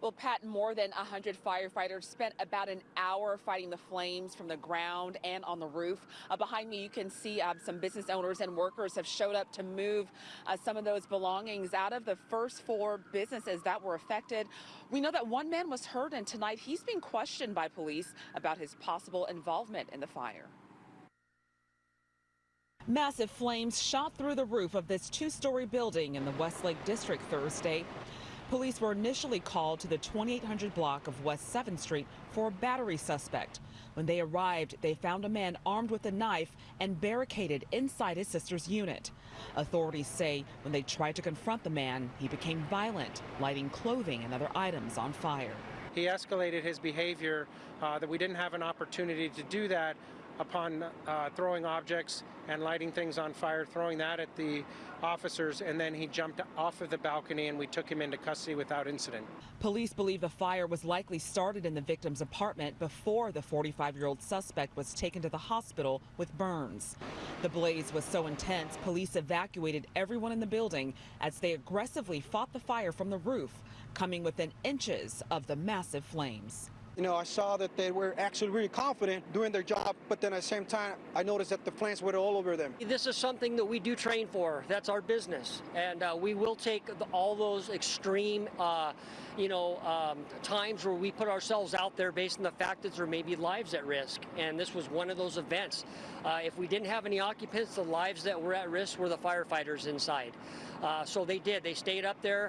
Well, Pat, more than 100 firefighters spent about an hour fighting the flames from the ground and on the roof. Uh, behind me, you can see uh, some business owners and workers have showed up to move uh, some of those belongings out of the first four businesses that were affected. We know that one man was hurt, and tonight he's being questioned by police about his possible involvement in the fire. Massive flames shot through the roof of this two-story building in the Westlake District Thursday. Police were initially called to the 2800 block of West 7th Street for a battery suspect. When they arrived, they found a man armed with a knife and barricaded inside his sister's unit. Authorities say when they tried to confront the man, he became violent, lighting clothing and other items on fire. He escalated his behavior uh, that we didn't have an opportunity to do that upon uh, throwing objects and lighting things on fire, throwing that at the officers, and then he jumped off of the balcony and we took him into custody without incident. Police believe the fire was likely started in the victim's apartment before the 45-year-old suspect was taken to the hospital with burns. The blaze was so intense, police evacuated everyone in the building as they aggressively fought the fire from the roof, coming within inches of the massive flames. You know, I saw that they were actually really confident doing their job, but then at the same time, I noticed that the flames were all over them. This is something that we do train for. That's our business, and uh, we will take the, all those extreme, uh, you know, um, times where we put ourselves out there based on the fact that there may be lives at risk. And this was one of those events. Uh, if we didn't have any occupants, the lives that were at risk were the firefighters inside. Uh, so they did. They stayed up there.